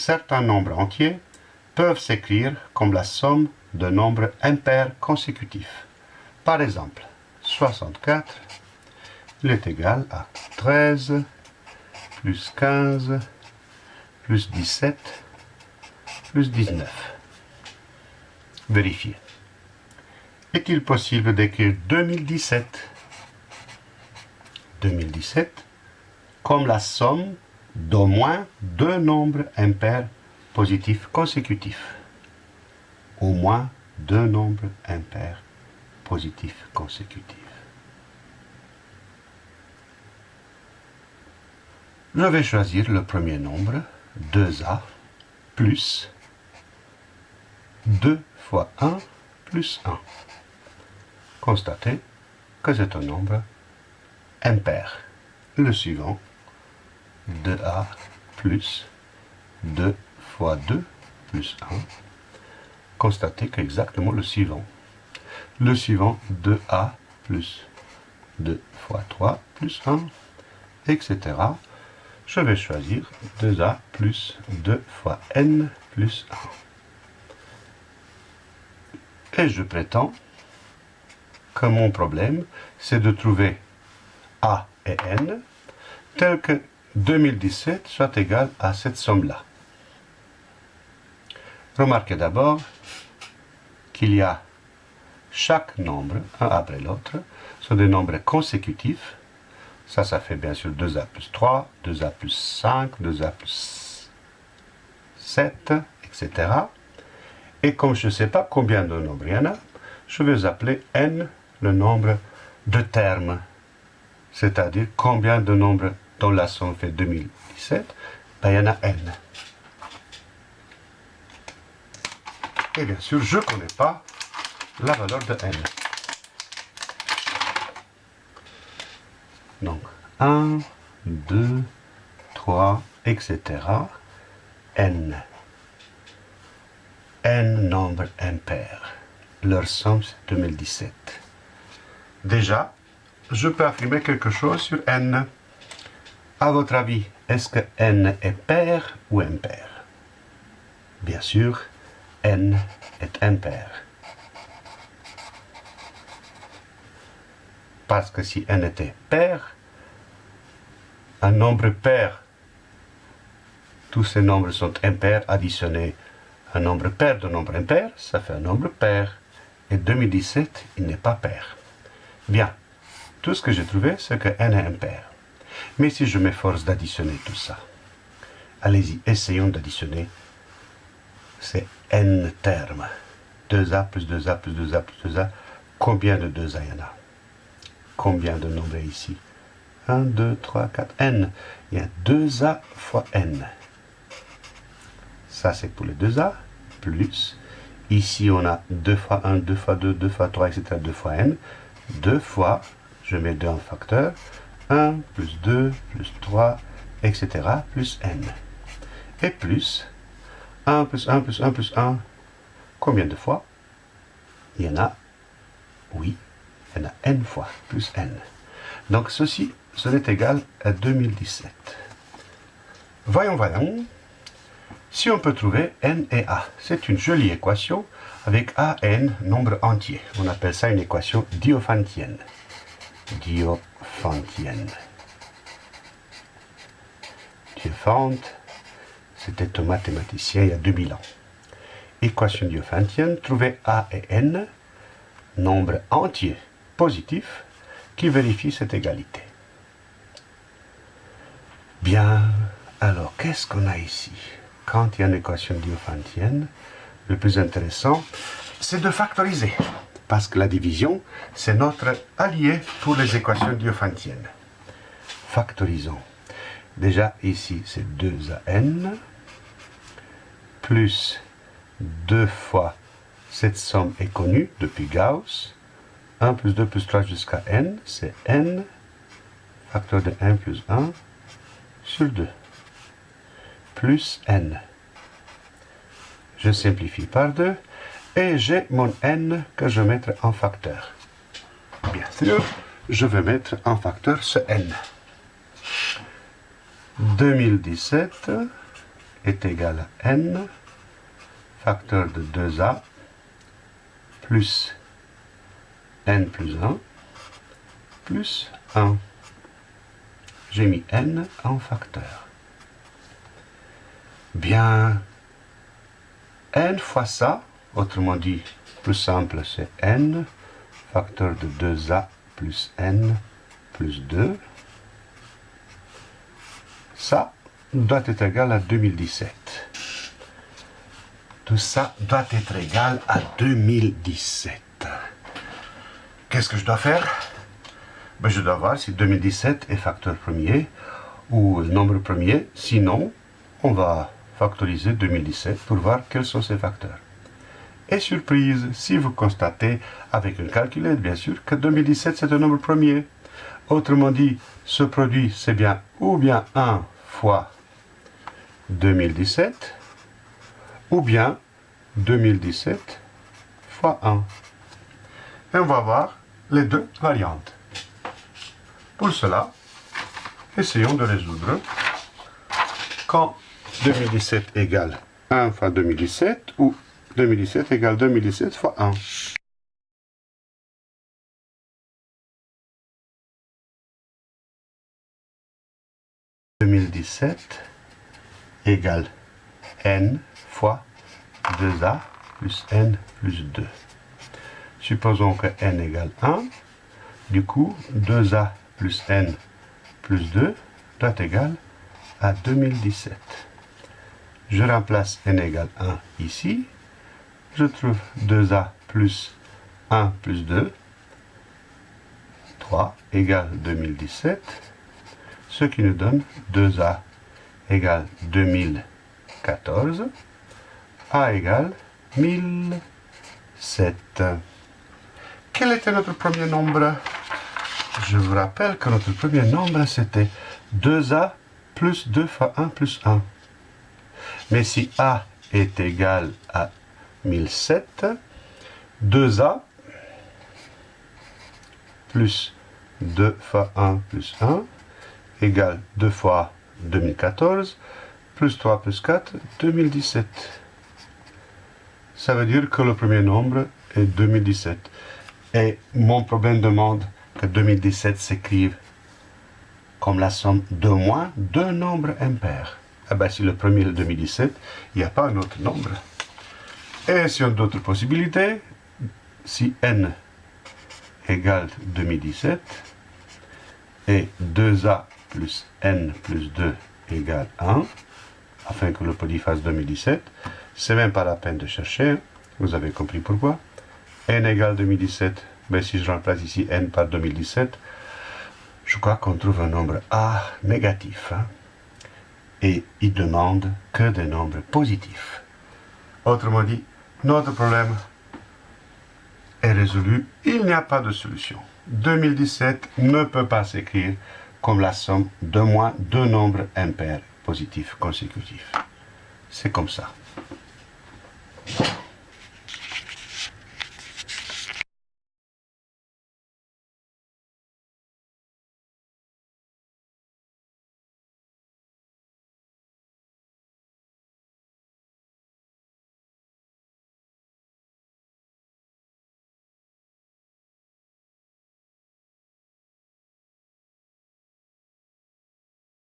certains nombres entiers peuvent s'écrire comme la somme de nombres impairs consécutifs. Par exemple, 64 il est égal à 13 plus 15 plus 17 plus 19. Vérifiez. Est-il possible d'écrire 2017 2017 comme la somme d'au moins deux nombres impairs positifs consécutifs. Au moins deux nombres impairs positifs consécutifs. Je vais choisir le premier nombre, 2a, plus 2 fois 1 plus 1. Constatez que c'est un nombre impair. Le suivant, 2a plus 2 fois 2 plus 1. Constatez qu'exactement le suivant. Le suivant, 2a plus 2 fois 3 plus 1, etc. Je vais choisir 2a plus 2 fois n plus 1. Et je prétends que mon problème, c'est de trouver a et n tel que 2017 soit égal à cette somme-là. Remarquez d'abord qu'il y a chaque nombre, un après l'autre, sont des nombres consécutifs. Ça, ça fait bien sûr 2a plus 3, 2a plus 5, 2a plus 7, etc. Et comme je ne sais pas combien de nombres il y en a, je vais appeler n le nombre de termes c'est-à-dire combien de nombres dont la somme fait 2017, ben, il y en a n. Et bien sûr, je ne connais pas la valeur de n. Donc, 1, 2, 3, etc. n. n nombres impairs. Leur somme, c'est 2017. Déjà, je peux affirmer quelque chose sur n. À votre avis, est-ce que n est pair ou impair? Bien sûr, n est impair. Parce que si n était pair, un nombre pair, tous ces nombres sont impairs additionnés. Un nombre pair de nombre impair, ça fait un nombre pair. Et 2017, il n'est pas pair. Bien, tout ce que j'ai trouvé, c'est que n est impair. Mais si je m'efforce d'additionner tout ça, allez-y, essayons d'additionner ces n termes. 2a plus 2a plus 2a plus 2a. Combien de 2a il y en a? Combien de nombres ici? 1, 2, 3, 4, n. Il y a 2a fois n. Ça, c'est pour les 2a, plus. Ici, on a 2 fois 1, 2 fois 2, 2 fois 3, etc., 2 fois n. 2 fois je mets 2 en facteur, 1 plus 2 plus 3, etc. plus n. Et plus 1 plus 1 plus 1 plus 1, combien de fois? Il y en a, oui, il y en a n fois, plus n. Donc ceci, ce n'est égal à 2017. Voyons, voyons. Si on peut trouver n et a, c'est une jolie équation avec a, n, nombre entier. On appelle ça une équation diophantienne. Diophantienne. Diophante, c'était un mathématicien il y a 2000 ans. Équation diophantienne, trouver A et N, nombres entiers positifs, qui vérifient cette égalité. Bien, alors qu'est-ce qu'on a ici? Quand il y a une équation diophantienne, le plus intéressant, c'est de factoriser parce que la division, c'est notre allié pour les équations diophantiennes. Factorisons. Déjà, ici, c'est 2an plus 2 fois cette somme est connue depuis Gauss. 1 plus 2 plus 3 jusqu'à n, c'est n, facteur de 1 plus 1, sur 2, plus n. Je simplifie par 2, et j'ai mon n que je vais mettre en facteur. Bien sûr, je vais mettre en facteur ce n. 2017 est égal à n, facteur de 2a, plus n plus 1, plus 1. J'ai mis n en facteur. Bien, n fois ça, autrement dit, plus simple, c'est n, facteur de 2a plus n plus 2. Ça doit être égal à 2017. Tout ça doit être égal à 2017. Qu'est-ce que je dois faire? Ben, Je dois voir si 2017 est facteur premier ou nombre premier. Sinon, on va factoriser 2017 pour voir quels sont ces facteurs. Et surprise, si vous constatez avec une calculette, bien sûr, que 2017 c'est un nombre premier. Autrement dit, ce produit, c'est bien ou bien 1 fois 2017, ou bien 2017 fois 1. Et on va voir les deux variantes. Pour cela, essayons de résoudre quand 2017 égale 1 fois 2017 ou 2017 égale 2017 fois 1. 2017 égale n fois 2a plus n plus 2. Supposons que n égale 1. Du coup, 2a plus n plus 2 doit être égal à 2017. Je remplace n égale 1 ici je trouve 2a plus 1 plus 2, 3 égale 2017, ce qui nous donne 2a égale 2014, a égale 1007. Quel était notre premier nombre? Je vous rappelle que notre premier nombre, c'était 2a plus 2 fois 1 plus 1. Mais si a est égal à 1007, 2a plus 2 fois 1 plus 1 égale 2 fois 2014 plus 3 plus 4, 2017. Ça veut dire que le premier nombre est 2017. Et mon problème demande que 2017 s'écrive comme la somme de moins deux nombres impairs. Eh bien, si le premier est 2017, il n'y a pas un autre nombre. Et a d'autres possibilités, si n égale 2017 et 2a plus n plus 2 égale 1, afin que le produit fasse 2017, c'est même pas la peine de chercher, vous avez compris pourquoi. n égale 2017, mais si je remplace ici n par 2017, je crois qu'on trouve un nombre a négatif. Hein. Et il demande que des nombres positifs. Autrement dit, notre problème est résolu. Il n'y a pas de solution. 2017 ne peut pas s'écrire comme la somme de moins deux nombres impairs positifs consécutifs. C'est comme ça.